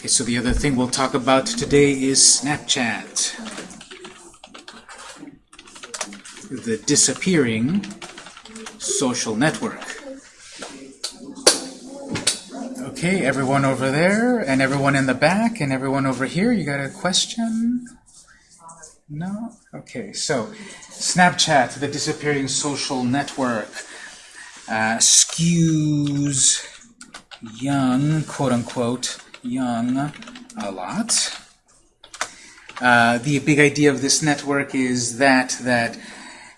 Okay, so the other thing we'll talk about today is Snapchat. The disappearing social network. Okay, everyone over there, and everyone in the back, and everyone over here, you got a question? No? Okay, so Snapchat, the disappearing social network, uh, skews young, quote unquote, young a lot. Uh, the big idea of this network is that that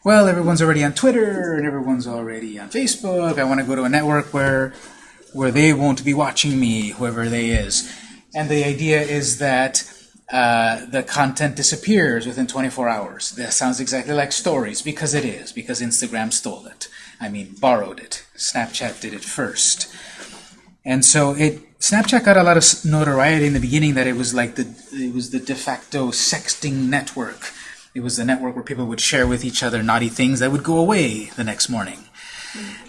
well, everyone's already on Twitter and everyone's already on Facebook. I want to go to a network where where they won't be watching me, whoever they is. And the idea is that uh, the content disappears within 24 hours. That sounds exactly like stories, because it is, because Instagram stole it. I mean, borrowed it. Snapchat did it first. And so it Snapchat got a lot of notoriety in the beginning that it was like the it was the de facto sexting network. It was the network where people would share with each other naughty things that would go away the next morning.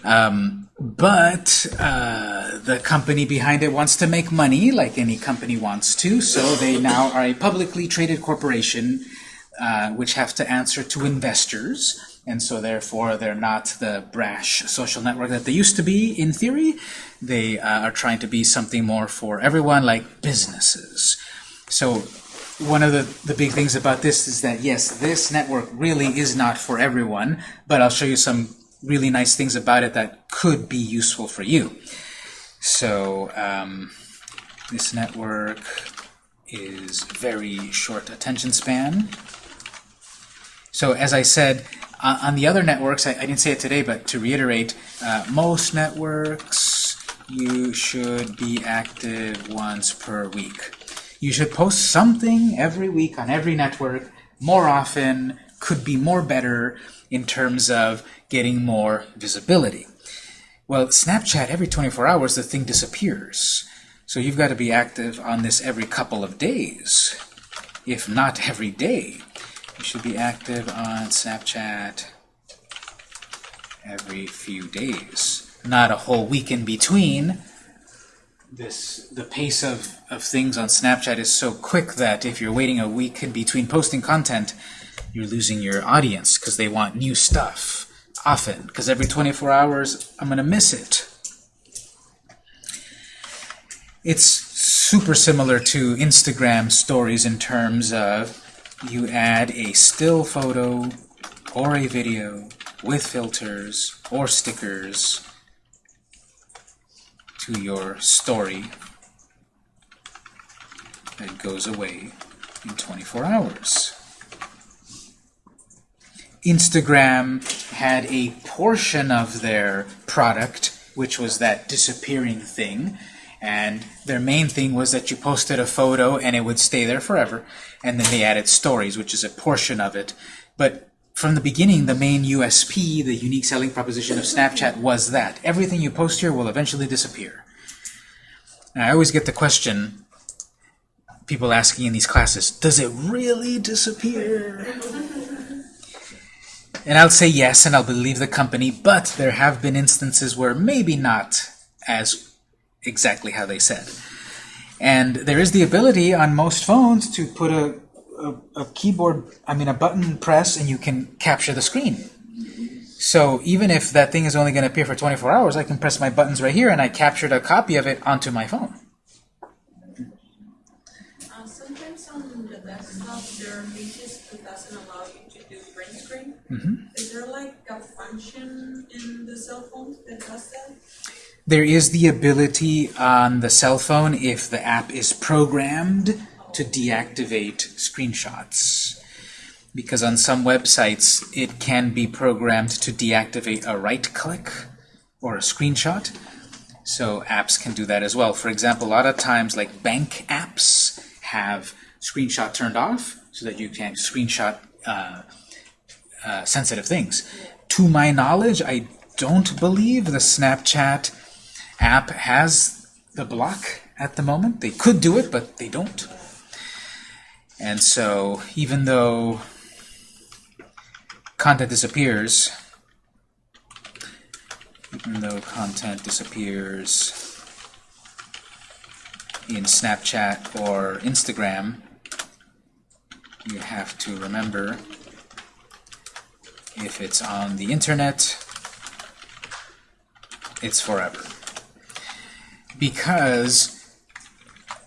Um, but uh, the company behind it wants to make money, like any company wants to, so they now are a publicly traded corporation uh, which have to answer to investors and so therefore they're not the brash social network that they used to be in theory. They uh, are trying to be something more for everyone, like businesses. So one of the, the big things about this is that, yes, this network really is not for everyone, but I'll show you some really nice things about it that could be useful for you. So um, this network is very short attention span. So as I said, uh, on the other networks, I, I, didn't say it today, but to reiterate, uh, most networks you should be active once per week. You should post something every week on every network, more often, could be more better in terms of getting more visibility. Well, Snapchat, every 24 hours, the thing disappears. So you've got to be active on this every couple of days, if not every day. You should be active on Snapchat every few days, not a whole week in between. This the pace of, of things on Snapchat is so quick that if you're waiting a week in between posting content, you're losing your audience because they want new stuff often, because every 24 hours I'm going to miss it. It's super similar to Instagram stories in terms of you add a still photo or a video with filters or stickers to your story that goes away in 24 hours. Instagram had a portion of their product, which was that disappearing thing, and their main thing was that you posted a photo and it would stay there forever. And then they added stories, which is a portion of it. But from the beginning, the main USP, the unique selling proposition of Snapchat was that everything you post here will eventually disappear. Now, I always get the question, people asking in these classes, does it really disappear? And I'll say yes, and I'll believe the company, but there have been instances where maybe not as exactly how they said. And there is the ability on most phones to put a, a, a, keyboard, I mean a button press, and you can capture the screen. So even if that thing is only going to appear for 24 hours, I can press my buttons right here, and I captured a copy of it onto my phone. Uh, sometimes on the desktop, there are features that doesn't allow you to do print screen. Mm -hmm. Is there like a function in the cell phone that does that? There is the ability on the cell phone, if the app is programmed, to deactivate screenshots. Because on some websites, it can be programmed to deactivate a right-click or a screenshot. So apps can do that as well. For example, a lot of times, like bank apps have screenshot turned off so that you can't screenshot uh, uh, sensitive things. To my knowledge, I don't believe the Snapchat app has the block at the moment. They could do it, but they don't. And so even though content disappears, even though content disappears, in Snapchat or Instagram, you have to remember if it's on the internet, it's forever. Because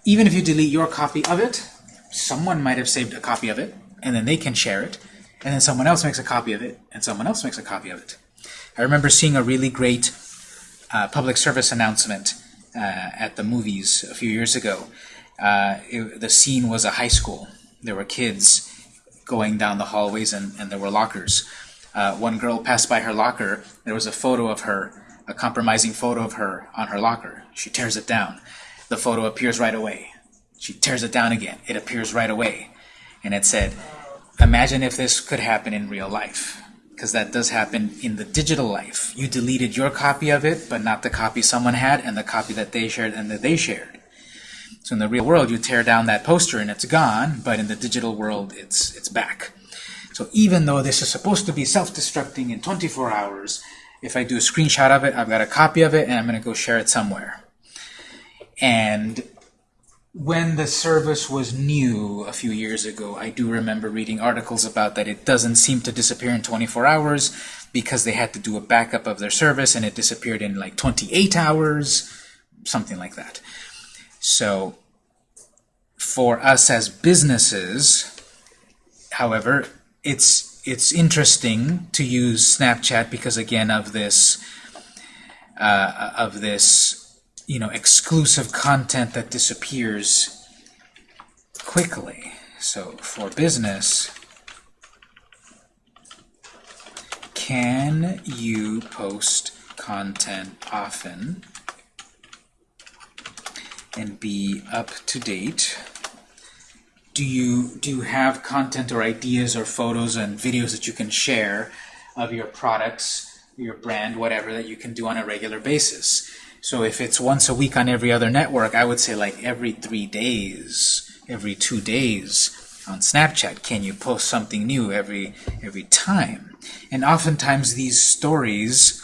even if you delete your copy of it, someone might have saved a copy of it, and then they can share it, and then someone else makes a copy of it, and someone else makes a copy of it. I remember seeing a really great uh, public service announcement uh, at the movies a few years ago. Uh, it, the scene was a high school. There were kids going down the hallways, and, and there were lockers. Uh, one girl passed by her locker. There was a photo of her, a compromising photo of her on her locker. She tears it down. The photo appears right away. She tears it down again. It appears right away. And it said, imagine if this could happen in real life. Because that does happen in the digital life. You deleted your copy of it, but not the copy someone had, and the copy that they shared and that they shared. So in the real world, you tear down that poster and it's gone, but in the digital world, it's, it's back. So even though this is supposed to be self-destructing in 24 hours, if I do a screenshot of it, I've got a copy of it, and I'm going to go share it somewhere. And when the service was new a few years ago, I do remember reading articles about that it doesn't seem to disappear in 24 hours because they had to do a backup of their service and it disappeared in like 28 hours, something like that. So for us as businesses, however, it's it's interesting to use Snapchat because again of this uh, of this you know exclusive content that disappears quickly. So for business, can you post content often and be up to date? Do you do you have content or ideas or photos and videos that you can share of your products, your brand, whatever that you can do on a regular basis? So if it's once a week on every other network, I would say like every three days, every two days on Snapchat, can you post something new every every time? And oftentimes these stories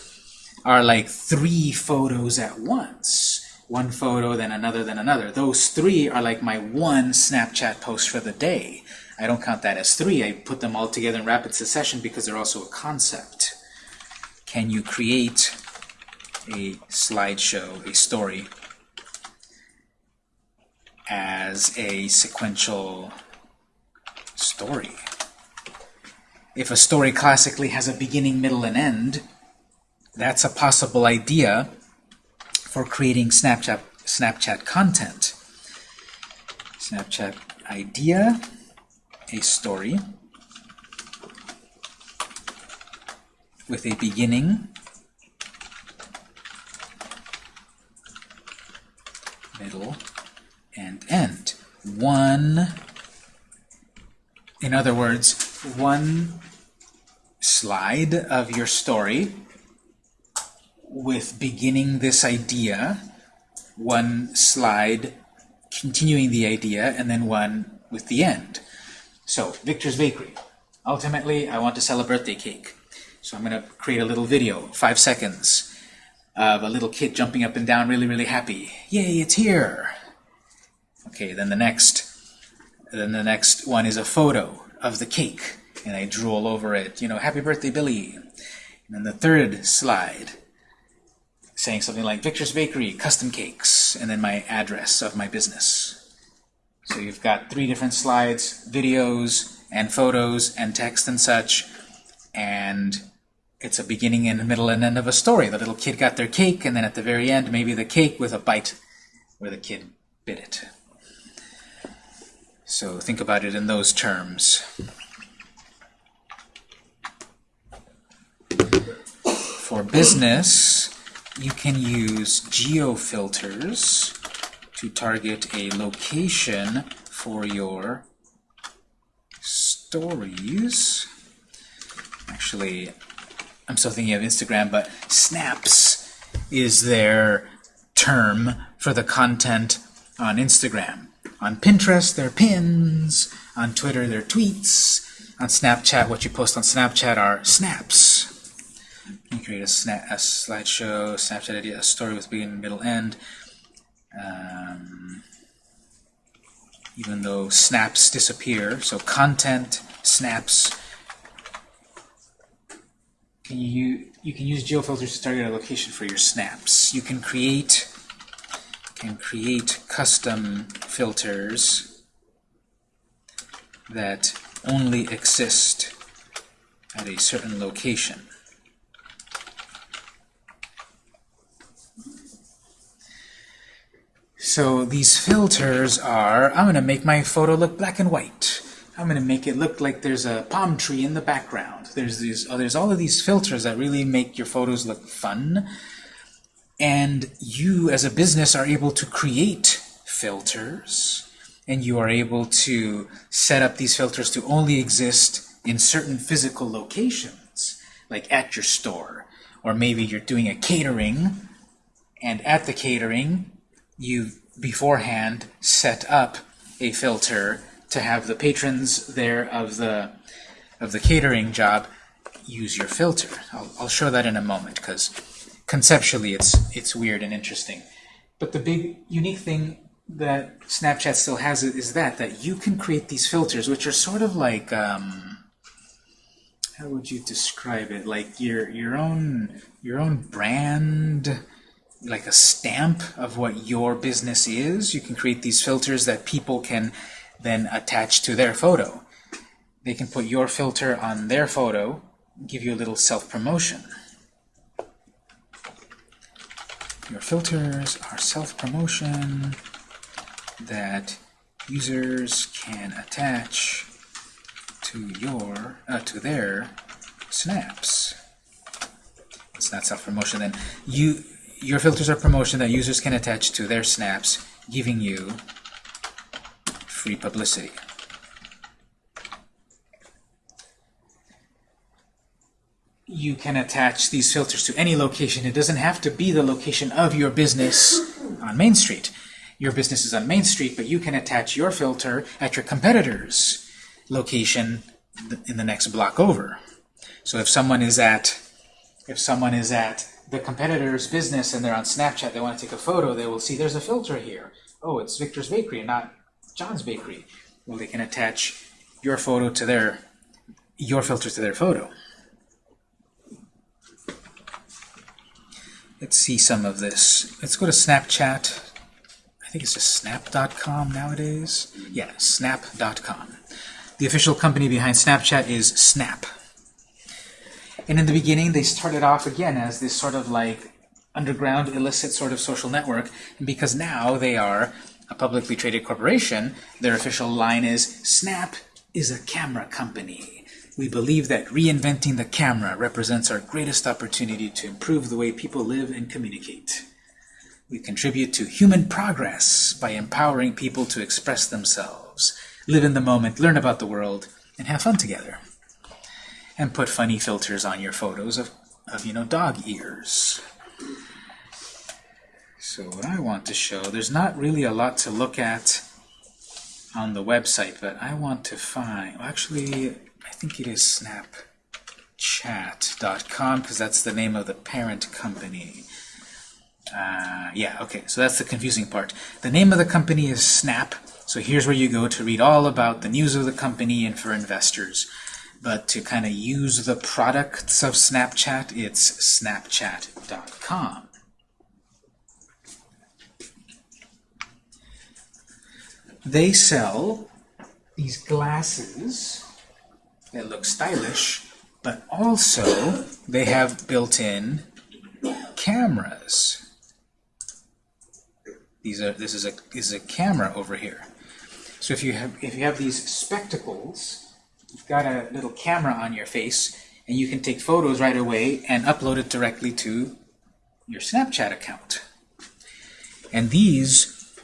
are like three photos at once one photo, then another, then another. Those three are like my one Snapchat post for the day. I don't count that as three. I put them all together in rapid succession because they're also a concept. Can you create a slideshow, a story, as a sequential story? If a story classically has a beginning, middle, and end, that's a possible idea for creating Snapchat, Snapchat content. Snapchat idea, a story with a beginning, middle, and end. One, in other words, one slide of your story with beginning this idea, one slide continuing the idea, and then one with the end. So, Victor's Bakery. Ultimately, I want to sell a birthday cake. So I'm going to create a little video, five seconds, of a little kid jumping up and down, really, really happy. Yay, it's here! Okay, then the next, then the next one is a photo of the cake, and I drool over it, you know, happy birthday, Billy. And then the third slide saying something like Victor's Bakery, custom cakes, and then my address of my business. So you've got three different slides, videos, and photos, and text and such, and it's a beginning and middle and end of a story. The little kid got their cake, and then at the very end, maybe the cake with a bite where the kid bit it. So think about it in those terms. For business, you can use geofilters to target a location for your stories. Actually, I'm still thinking of Instagram, but snaps is their term for the content on Instagram. On Pinterest, they're pins. On Twitter, they're tweets. On Snapchat, what you post on Snapchat are snaps. You create a, snap, a slideshow, Snapchat idea, a story with beginning, middle, end. Um, even though snaps disappear. So content, snaps. Can you you can use geofilters to target a location for your snaps. You can create can create custom filters that only exist at a certain location. So these filters are, I'm going to make my photo look black and white. I'm going to make it look like there's a palm tree in the background. There's these, oh, there's all of these filters that really make your photos look fun. And you, as a business, are able to create filters, and you are able to set up these filters to only exist in certain physical locations, like at your store. Or maybe you're doing a catering, and at the catering, you beforehand set up a filter to have the patrons there of the of the catering job use your filter. I'll, I'll show that in a moment because conceptually it's it's weird and interesting. But the big unique thing that Snapchat still has is that that you can create these filters, which are sort of like um, how would you describe it? Like your your own your own brand like a stamp of what your business is. You can create these filters that people can then attach to their photo. They can put your filter on their photo, give you a little self-promotion. Your filters are self-promotion that users can attach to your uh, to their snaps. It's not self-promotion. Then you your filters are promotion that users can attach to their snaps, giving you free publicity. You can attach these filters to any location. It doesn't have to be the location of your business on Main Street. Your business is on Main Street, but you can attach your filter at your competitor's location in the next block over. So if someone is at if someone is at the competitor's business and they're on Snapchat, they want to take a photo, they will see there's a filter here. Oh, it's Victor's Bakery, not John's Bakery. Well, they can attach your photo to their, your filter to their photo. Let's see some of this. Let's go to Snapchat. I think it's just snap.com nowadays. Yeah, snap.com. The official company behind Snapchat is Snap. And in the beginning, they started off again as this sort of like underground, illicit sort of social network. And because now they are a publicly traded corporation, their official line is, Snap is a camera company. We believe that reinventing the camera represents our greatest opportunity to improve the way people live and communicate. We contribute to human progress by empowering people to express themselves, live in the moment, learn about the world, and have fun together and put funny filters on your photos of, of you know, dog ears. So what I want to show, there's not really a lot to look at on the website, but I want to find, actually, I think it is snapchat.com because that's the name of the parent company. Uh, yeah, okay, so that's the confusing part. The name of the company is Snap, so here's where you go to read all about the news of the company and for investors. But to kind of use the products of Snapchat, it's snapchat.com. They sell these glasses that look stylish, but also they have built-in cameras. These are this is a is a camera over here. So if you have if you have these spectacles you've got a little camera on your face, and you can take photos right away and upload it directly to your Snapchat account. And these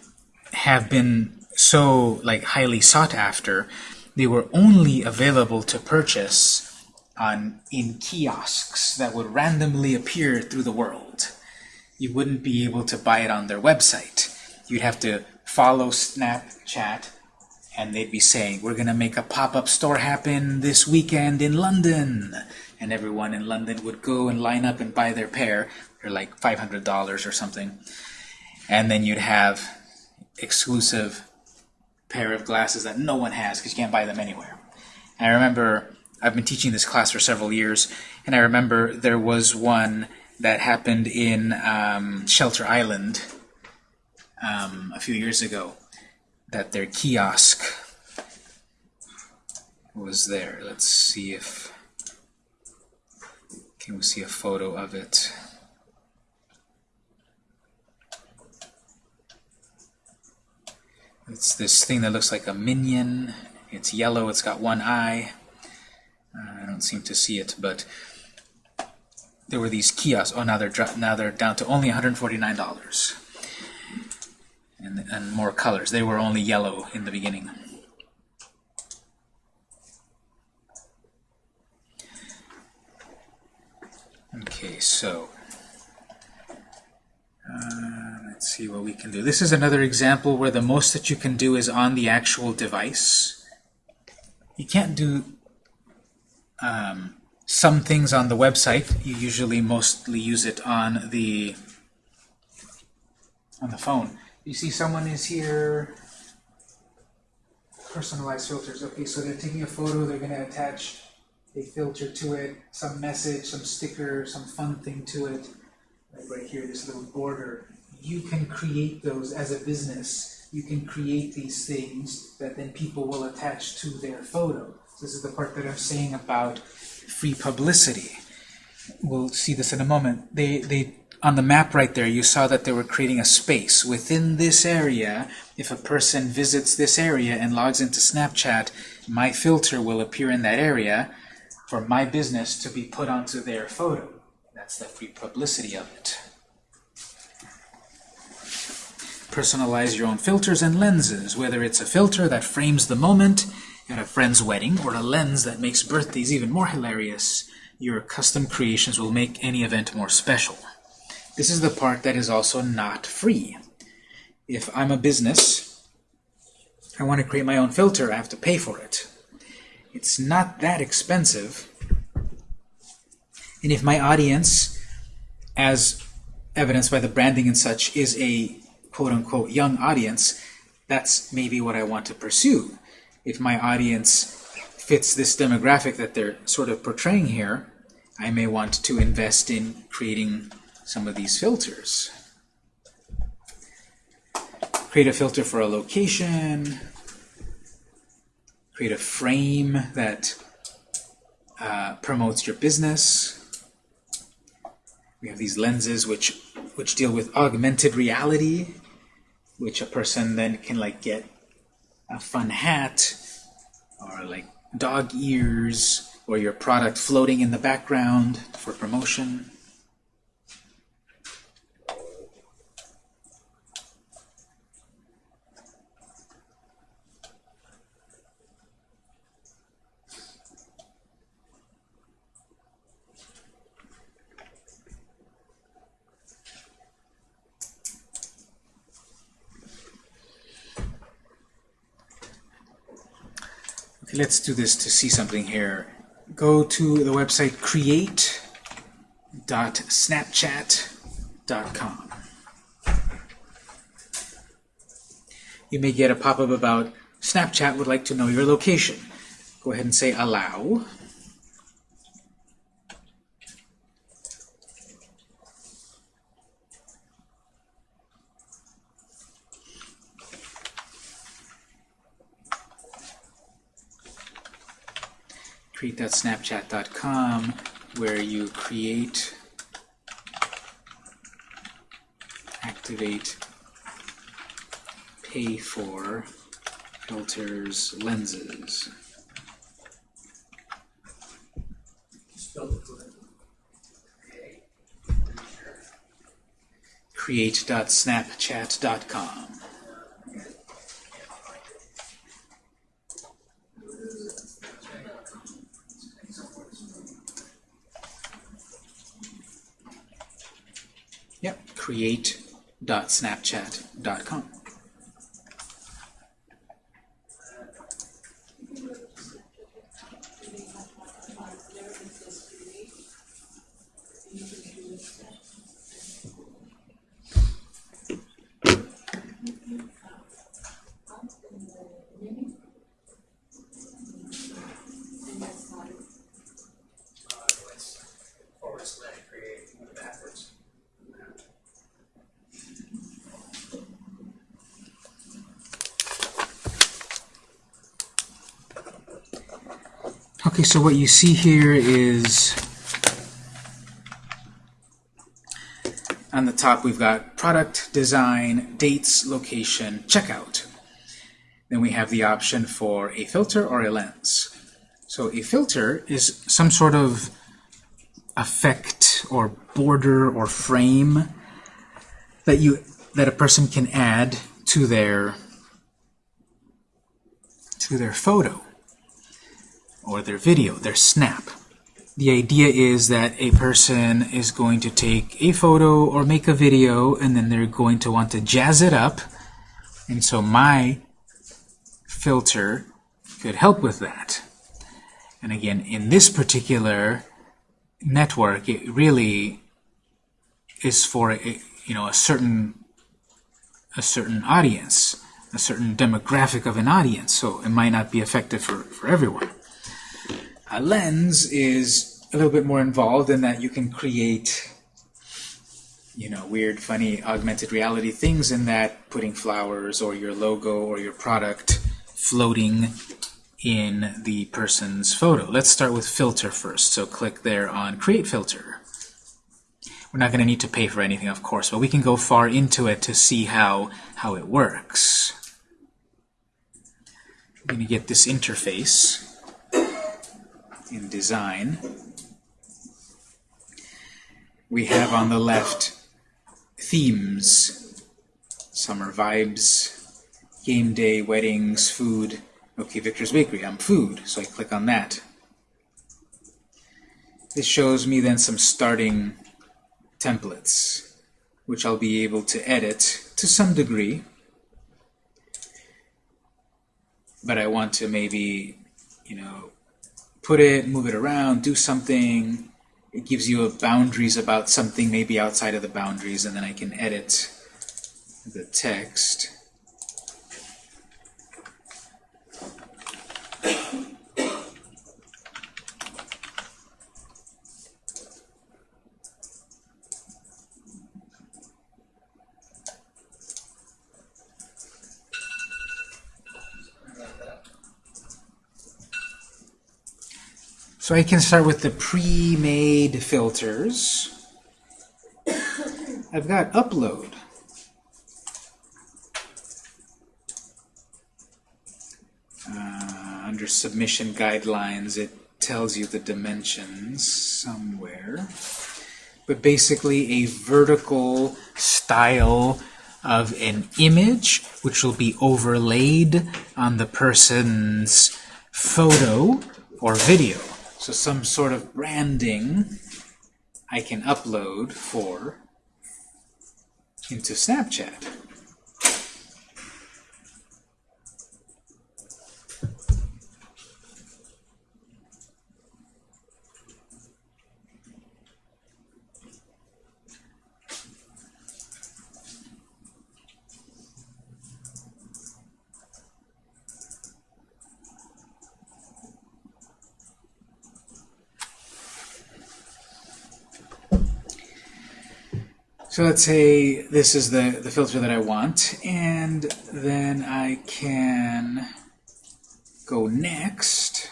have been so like highly sought after, they were only available to purchase on in kiosks that would randomly appear through the world. You wouldn't be able to buy it on their website. You'd have to follow Snapchat and they'd be saying, we're going to make a pop-up store happen this weekend in London. And everyone in London would go and line up and buy their pair. They're like $500 or something. And then you'd have exclusive pair of glasses that no one has because you can't buy them anywhere. And I remember I've been teaching this class for several years, and I remember there was one that happened in um, Shelter Island um, a few years ago. That their kiosk was there. Let's see if can we see a photo of it. It's this thing that looks like a minion. It's yellow. It's got one eye. I don't seem to see it, but there were these kiosks. Oh, now they're now they're down to only $149, and and more colors. They were only yellow in the beginning. Okay, so uh, let's see what we can do. This is another example where the most that you can do is on the actual device. You can't do um, some things on the website. You usually mostly use it on the on the phone. You see someone is here. Personalized filters. Okay, so they're taking a photo, they're going to attach a filter to it, some message, some sticker, some fun thing to it. Like right here, this little border. You can create those as a business. You can create these things that then people will attach to their photo. This is the part that I'm saying about free publicity. We'll see this in a moment. They, they, on the map right there, you saw that they were creating a space. Within this area, if a person visits this area and logs into Snapchat, my filter will appear in that area for my business to be put onto their photo. That's the free publicity of it. Personalize your own filters and lenses, whether it's a filter that frames the moment at a friend's wedding or a lens that makes birthdays even more hilarious. Your custom creations will make any event more special. This is the part that is also not free. If I'm a business, I want to create my own filter, I have to pay for it. It's not that expensive. And if my audience, as evidenced by the branding and such, is a quote-unquote young audience, that's maybe what I want to pursue. If my audience fits this demographic that they're sort of portraying here, I may want to invest in creating some of these filters. Create a filter for a location, create a frame that uh, promotes your business. We have these lenses which which deal with augmented reality, which a person then can like get a fun hat or like dog ears or your product floating in the background for promotion. Let's do this to see something here. Go to the website create.snapchat.com. You may get a pop-up about Snapchat would like to know your location. Go ahead and say allow. create.snapchat.com where you create, activate, pay for filters, lenses. create.snapchat.com. create.snapchat.com. Okay, so what you see here is on the top we've got product, design, dates, location, checkout. Then we have the option for a filter or a lens. So a filter is some sort of effect or border or frame that you that a person can add to their to their photo or their video, their snap. The idea is that a person is going to take a photo or make a video and then they're going to want to jazz it up. And so my filter could help with that. And again, in this particular network, it really is for a, you know a certain a certain audience, a certain demographic of an audience. So it might not be effective for, for everyone. A lens is a little bit more involved in that you can create you know, weird, funny, augmented reality things in that, putting flowers or your logo or your product floating in the person's photo. Let's start with filter first. So click there on Create Filter. We're not going to need to pay for anything, of course, but we can go far into it to see how, how it works. We're going to get this interface in Design. We have on the left themes, summer vibes, game day, weddings, food. Okay, Victor's Bakery, I'm food, so I click on that. This shows me then some starting templates, which I'll be able to edit to some degree. But I want to maybe, you know, put it, move it around, do something. It gives you a boundaries about something maybe outside of the boundaries, and then I can edit the text. So I can start with the pre-made filters. I've got upload. Uh, under submission guidelines, it tells you the dimensions somewhere. But basically a vertical style of an image which will be overlaid on the person's photo or video. So some sort of branding I can upload for into Snapchat. So let's say this is the, the filter that I want, and then I can go next,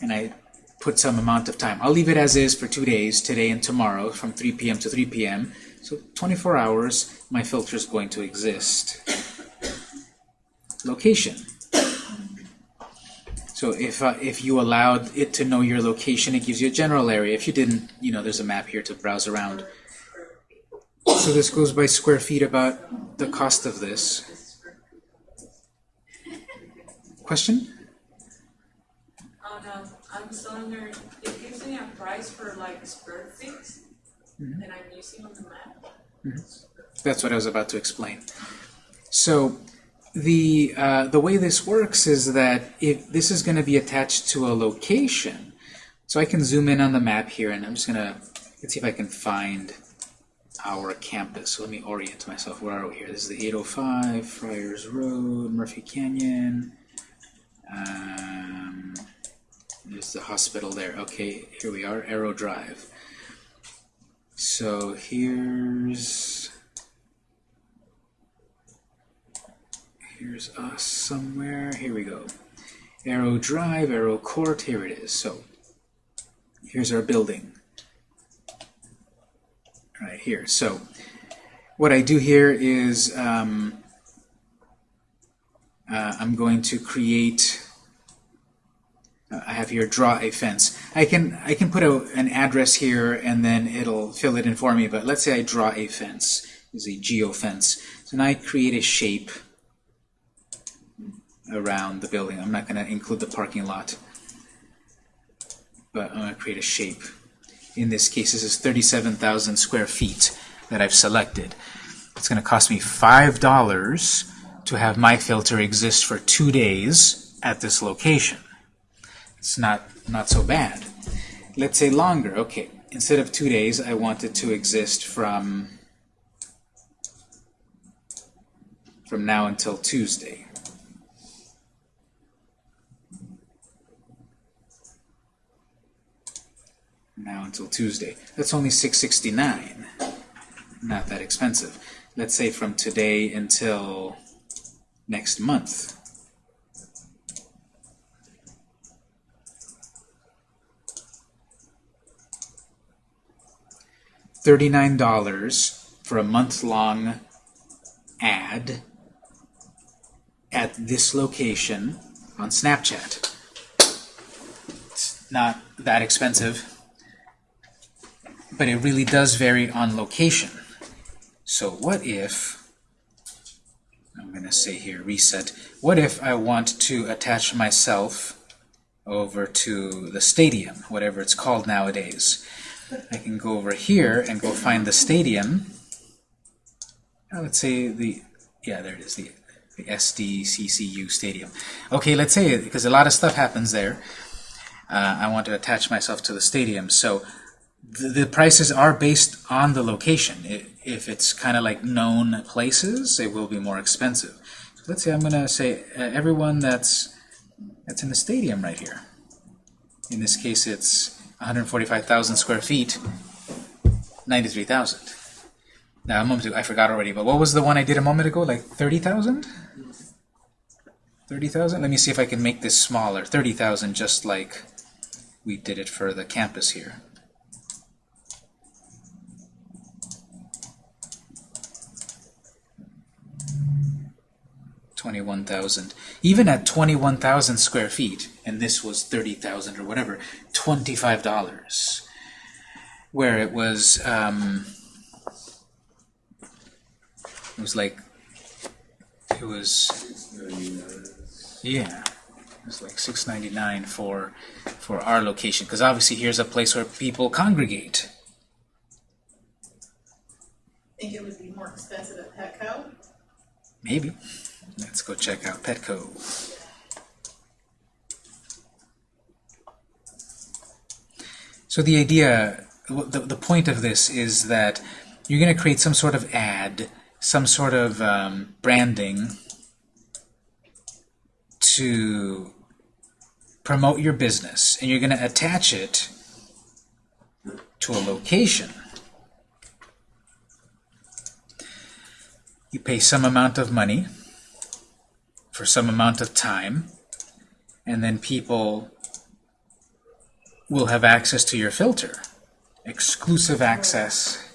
and I put some amount of time. I'll leave it as is for two days, today and tomorrow, from 3 p.m. to 3 p.m. So 24 hours, my filter is going to exist. Location. So if, uh, if you allowed it to know your location, it gives you a general area. If you didn't, you know, there's a map here to browse around. So this goes by square feet about the cost of this. Question? Oh no, um, I'm still under, it gives me a price for like square feet mm-hmm. that I'm using on the map. Mm-hmm. That's what I was about to explain. So the uh, the way this works is that if this is going to be attached to a location, so I can zoom in on the map here, and I'm just going to let's see if I can find our campus. So let me orient myself. Where are we here? This is the 805 Friars Road, Murphy Canyon. Um, there's the hospital there. Okay, here we are, Aero Drive. So here's here's us somewhere. Here we go. Aero Drive, Aero Court, here it is. So here's our building. Right here. So what I do here is um, uh, I'm going to create uh, I have here draw a fence. I can I can put a, an address here and then it'll fill it in for me. But let's say I draw a fence. Is a geofence. So now I create a shape around the building. I'm not going to include the parking lot, but I'm going to create a shape. In this case, this is 37,000 square feet that I've selected. It's going to cost me five dollars to have my filter exist for two days at this location. It's not, not so bad. Let's say longer. Okay, instead of two days, I want it to exist from, from now until Tuesday. Now until Tuesday. That's only 669. Not that expensive. Let's say from today until next month. $39 for a month-long ad at this location on Snapchat. It's not that expensive, but it really does vary on location. So what if, I'm going to say here, reset, what if I want to attach myself over to the stadium, whatever it's called nowadays. I can go over here and go find the stadium. Let's say the, yeah, there it is, the, the SDCCU stadium. Okay, let's say, because a lot of stuff happens there, uh, I want to attach myself to the stadium. So the, prices are based on the location. It, if it's kind of like known places, it will be more expensive. So let's say I'm going to say uh, everyone that's that's in the stadium right here. In this case, it's 145,000 square feet, 93,000. Now, a moment ago, I forgot already, but what was the one I did a moment ago? Like 30,000? 30,000? Let me see if I can make this smaller. 30,000, just like we did it for the campus here. 21,000. Even at 21,000 square feet, and this was 30,000 or whatever, $25. Where it was, um, it was like, it was, yeah, it was like 6.99 for for our location, because obviously here's a place where people congregate. I Think it would be more expensive at Petco? Maybe. Let's go check out Petco. So the idea, the, the point of this is that you're going to create some sort of ad, some sort of um, branding to promote your business, and you're going to attach it to a location. You pay some amount of money for some amount of time, and then people will have access to your filter. Exclusive access.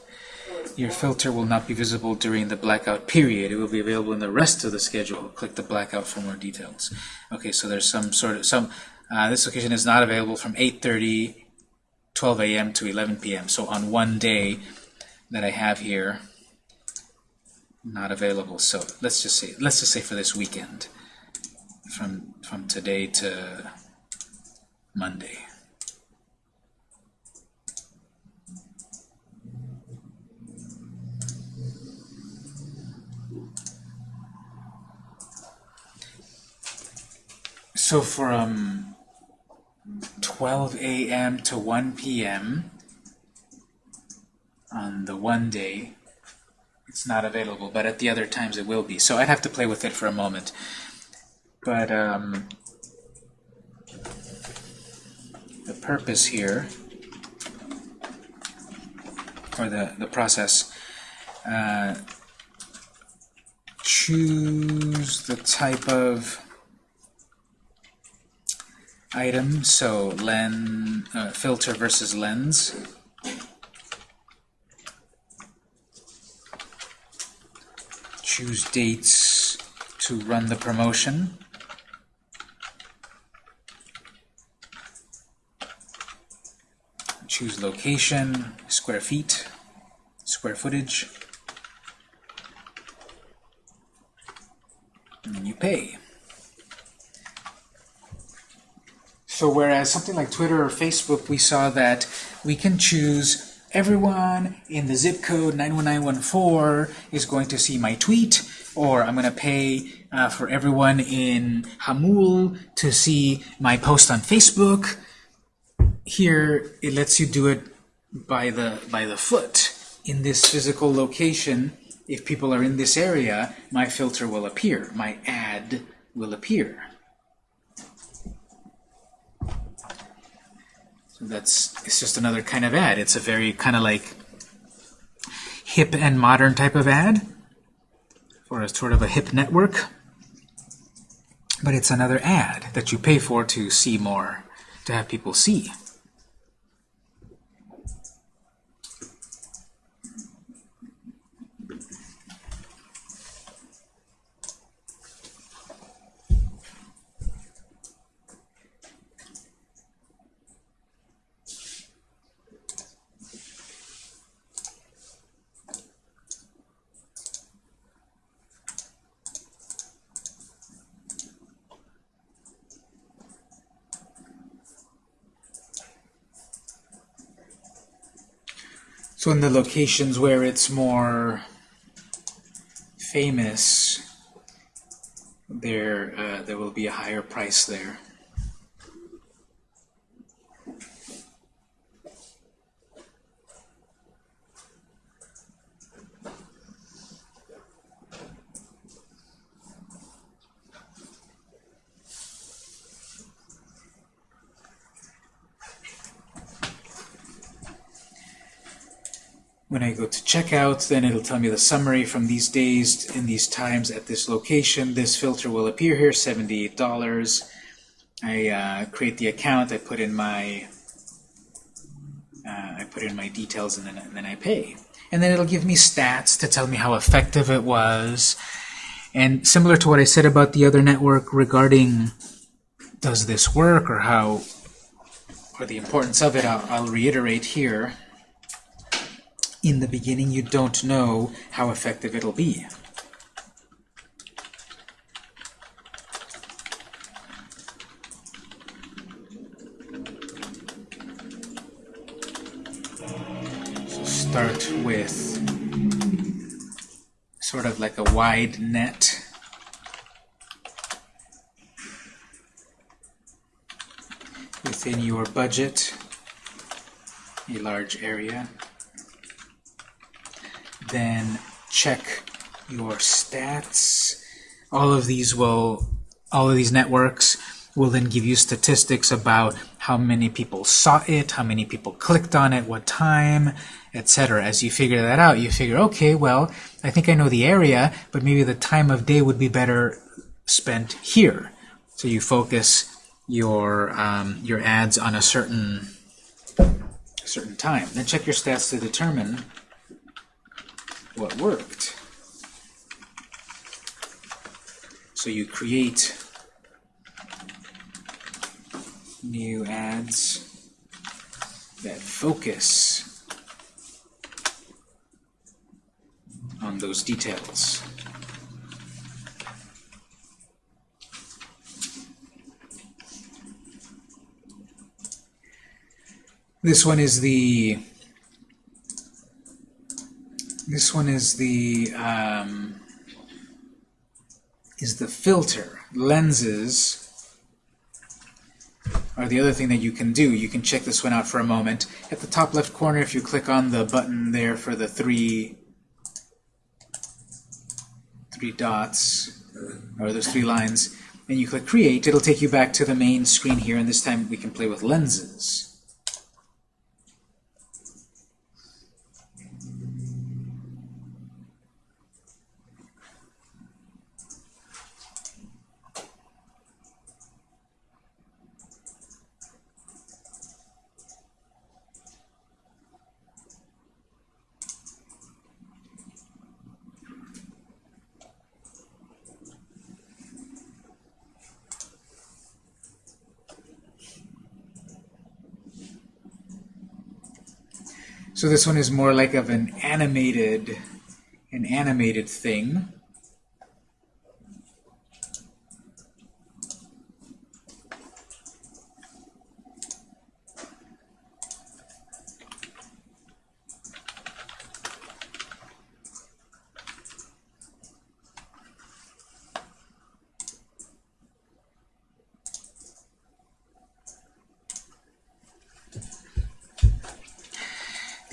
Your filter will not be visible during the blackout period. It will be available in the rest of the schedule. Click the blackout for more details. Okay, so there's some sort of some. Uh, this location is not available from 8:30, 12 a.m. to 11 p.m. So on one day that I have here, not available. So let's just say let's just say for this weekend, from from today to Monday. So from 12 a.m. to 1 p.m. on the one day, it's not available, but at the other times it will be. So I'd have to play with it for a moment. But um, the purpose here, or the, the process, uh, choose the type of item, so len, uh, filter versus lens. Choose dates to run the promotion. Choose location, square feet, square footage. And then you pay. So whereas something like Twitter or Facebook, we saw that we can choose everyone in the zip code 91914 is going to see my tweet, or I'm going to pay uh, for everyone in Jamul to see my post on Facebook. Here, it lets you do it by the by the foot in this physical location. If people are in this area, my filter will appear, my ad will appear. That's it's just another kind of ad. It's a very kind of like hip and modern type of ad for a sort of a hip network. But it's another ad that you pay for to see more, to have people see. So in the locations where it's more famous, there uh, there will be a higher price there. When I go to checkout, then it'll tell me the summary from these days in these times at this location. This filter will appear here, $78. I uh, create the account, I put in my uh, I put in my details and then, and then I pay. And then it'll give me stats to tell me how effective it was. And similar to what I said about the other network regarding does this work or how or the importance of it, I'll, I'll reiterate here in the beginning you don't know how effective it'll be. Start with sort of like a wide net. Within your budget, a large area then check your stats. All of these will, all of these networks will then give you statistics about how many people saw it, how many people clicked on it, what time, etc. As you figure that out, you figure, okay, well, I think I know the area, but maybe the time of day would be better spent here. So you focus your um, your ads on a certain certain time. Then check your stats to determine what worked. So you create new ads that focus on those details. This one is the this one is the um, is the filter. Lenses are the other thing that you can do. You can check this one out for a moment. At the top left corner, if you click on the button there for the three three dots, or those three lines, and you click Create, it'll take you back to the main screen here, and this time we can play with lenses. So this one is more like of an animated, an animated thing.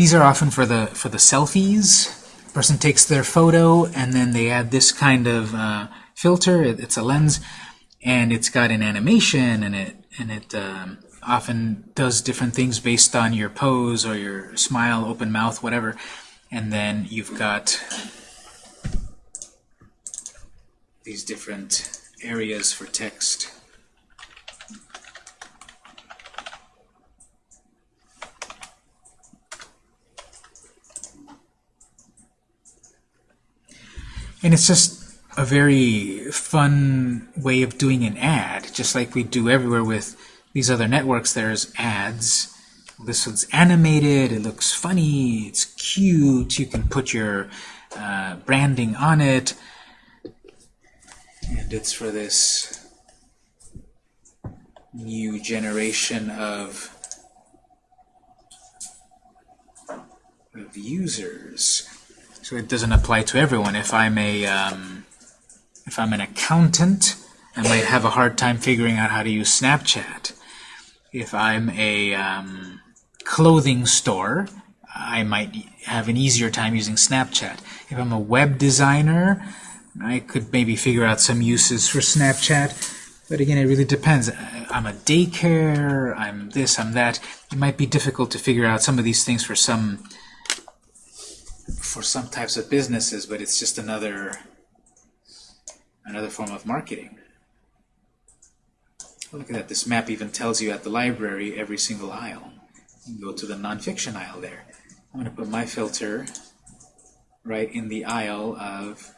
These are often for the for the selfies. Person takes their photo and then they add this kind of uh, filter. It, it's a lens, and it's got an animation, and it and it um, often does different things based on your pose or your smile, open mouth, whatever. And then you've got these different areas for text. And it's just a very fun way of doing an ad, just like we do everywhere with these other networks. There's ads. This one's animated, it looks funny, it's cute, you can put your uh, branding on it. And it's for this new generation of, of users. So it doesn't apply to everyone. If I'm a um, if I'm an accountant, I might have a hard time figuring out how to use Snapchat. If I'm a um, clothing store, I might have an easier time using Snapchat. If I'm a web designer, I could maybe figure out some uses for Snapchat. But again, it really depends. I'm a daycare, I'm this, I'm that. It might be difficult to figure out some of these things for some for some types of businesses, but it's just another another form of marketing. Look at that. This map even tells you at the library every single aisle. You go to the nonfiction aisle there. I'm going to put my filter right in the aisle of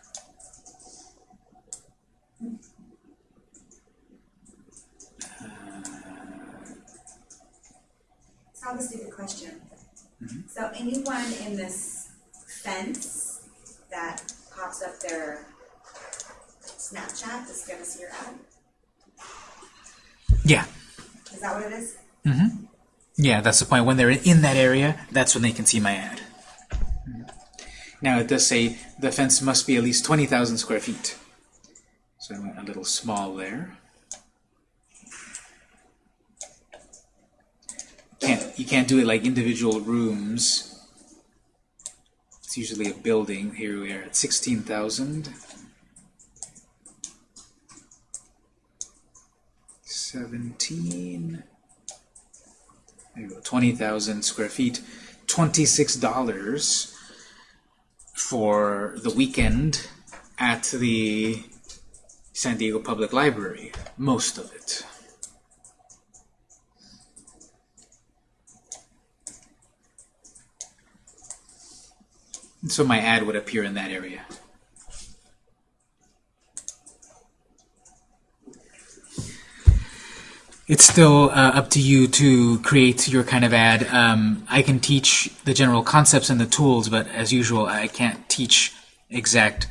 So I have a stupid question. Mm-hmm. So anyone in this fence that pops up their Snapchat is gonna see your ad? yeah, Is that what it is? Mm-hmm. yeah. That's the point. When they're in that area, that's when they can see my ad. Now it does say the fence must be at least 20,000 square feet. So I went a little small there. Can't you can't do it like individual rooms. Usually a building. Here we are at 16,000. 17. There you go, 20,000 square feet. $26 for the weekend at the San Diego Public Library. Most of it. So my ad would appear in that area. It's still uh, up to you to create your kind of ad. Um, I can teach the general concepts and the tools, but as usual, I can't teach exact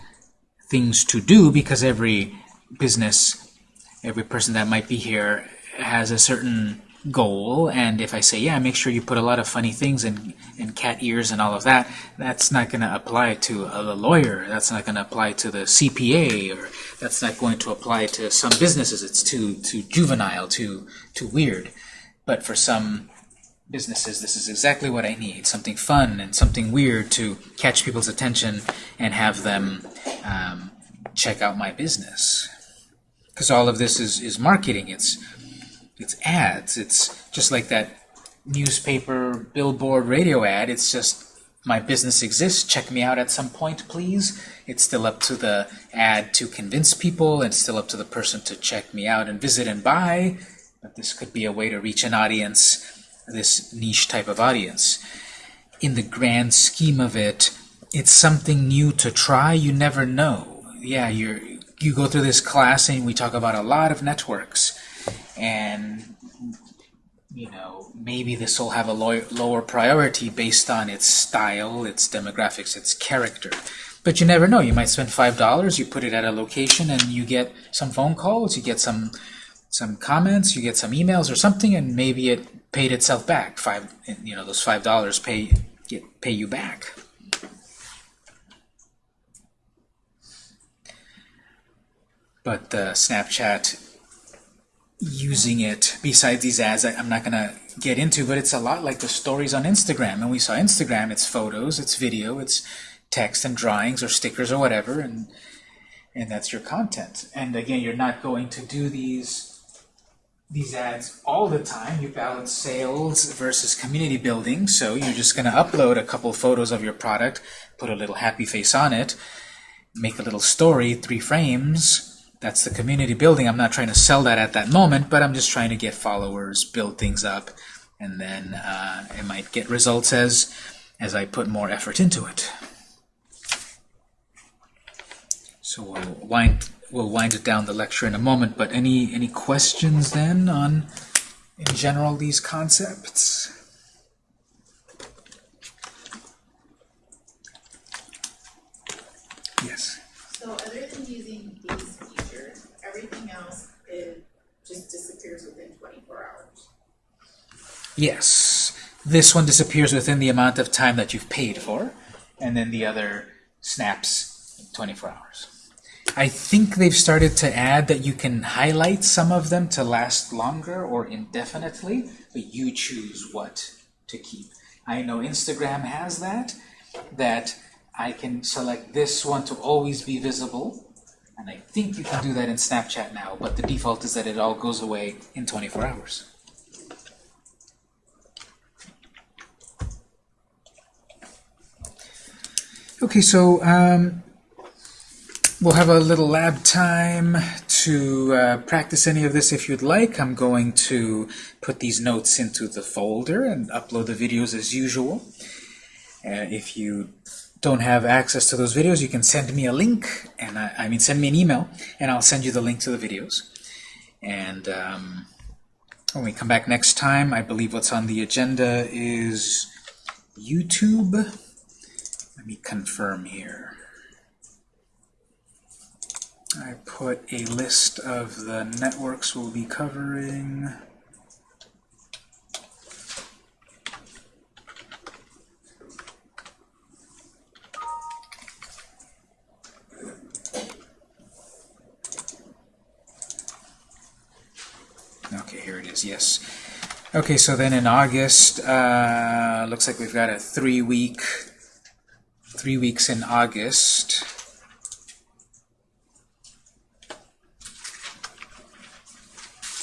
things to do because every business, every person that might be here has a certain goal. And if I say, yeah, make sure you put a lot of funny things and, and cat ears and all of that, that's not going to apply to a lawyer. That's not going to apply to the CPA, or that's not going to apply to some businesses. It's too too juvenile, too too weird. But for some businesses, this is exactly what I need. Something fun and something weird to catch people's attention and have them um, check out my business. Because all of this is, is marketing. It's it's ads. It's just like that newspaper, billboard, radio ad. It's just my business exists. Check me out at some point, please. It's still up to the ad to convince people. It's still up to the person to check me out and visit and buy. But this could be a way to reach an audience, this niche type of audience. In the grand scheme of it, it's something new to try. You never know. Yeah, you're you go through this class and we talk about a lot of networks and you know, maybe this will have a low, lower priority based on its style, its demographics, its character. But you never know. You might spend five dollars, you put it at a location, and you get some phone calls, you get some some comments, you get some emails or something, and maybe it paid itself back. Five, you know, those five dollars pay get pay you back. But uh, Snapchat using it besides these ads I, I'm not gonna get into but it's a lot like the stories on Instagram. And we saw Instagram it's photos it's video it's text and drawings or stickers or whatever and and that's your content. And again you're not going to do these these ads all the time. You balance sales versus community building. So you're just gonna upload a couple photos of your product put a little happy face on it make a little story three frames that's the community building. I'm not trying to sell that at that moment, but I'm just trying to get followers, build things up, and then uh, it might get results as as I put more effort into it. So we'll wind we'll wind it down the lecture in a moment. But any any questions then on in general these concepts? Yes. Just disappears within twenty-four hours. Yes. This one disappears within the amount of time that you've paid for, and then the other snaps in 24 hours. I think they've started to add that you can highlight some of them to last longer or indefinitely, but you choose what to keep. I know Instagram has that, that I can select this one to always be visible, and I think you can do that in Snapchat now, but the default is that it all goes away in 24 hours. Okay, so um, we'll have a little lab time to uh, practice any of this if you'd like. I'm going to put these notes into the folder and upload the videos as usual. Uh, if you don't have access to those videos, you can send me a link, and I, I mean send me an email, and I'll send you the link to the videos. And um, when we come back next time, I believe what's on the agenda is YouTube. Let me confirm here. I put a list of the networks we'll be covering. Okay, here it is, yes. Okay, so then in August, uh, looks like we've got a three-week, three weeks in August.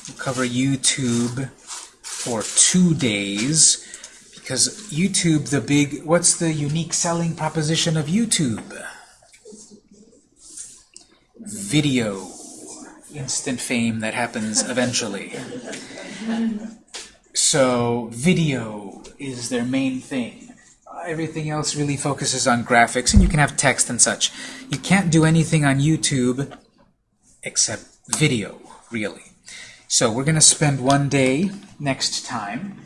We'll cover YouTube for two days, because YouTube, the big, what's the unique selling proposition of YouTube? Video instant fame that happens eventually. So video is their main thing. Everything else really focuses on graphics, and you can have text and such. You can't do anything on YouTube except video, really. So we're going to spend one day next time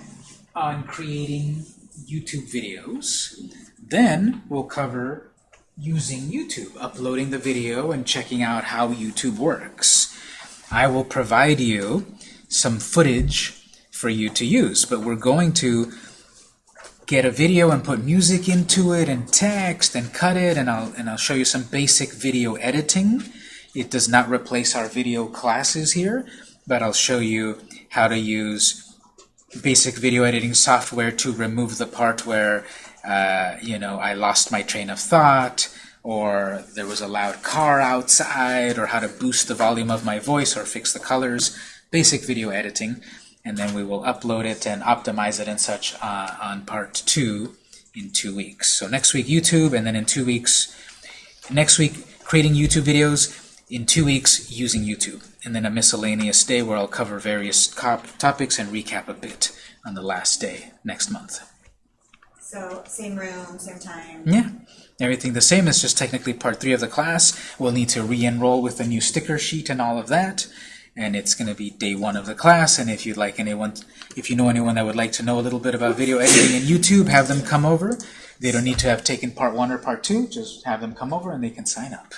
on creating YouTube videos. Then we'll cover using YouTube, uploading the video and checking out how YouTube works. I will provide you some footage for you to use, but we're going to get a video and put music into it and text and cut it and I'll, and I'll show you some basic video editing. It does not replace our video classes here, but I'll show you how to use basic video editing software to remove the part where uh, you know I lost my train of thought or there was a loud car outside, or how to boost the volume of my voice or fix the colors, basic video editing, and then we will upload it and optimize it and such uh, on part two in two weeks. So next week YouTube, and then in two weeks, next week creating YouTube videos, in two weeks using YouTube, and then a miscellaneous day where I'll cover various topics and recap a bit on the last day next month. So same room, same time. Yeah. Everything the same, it's just technically part three of the class. We'll need to re-enroll with a new sticker sheet and all of that. And it's going to be day one of the class. And if you'd like anyone, if you know anyone that would like to know a little bit about video editing in YouTube, have them come over. They don't need to have taken part one or part two. Just have them come over and they can sign up.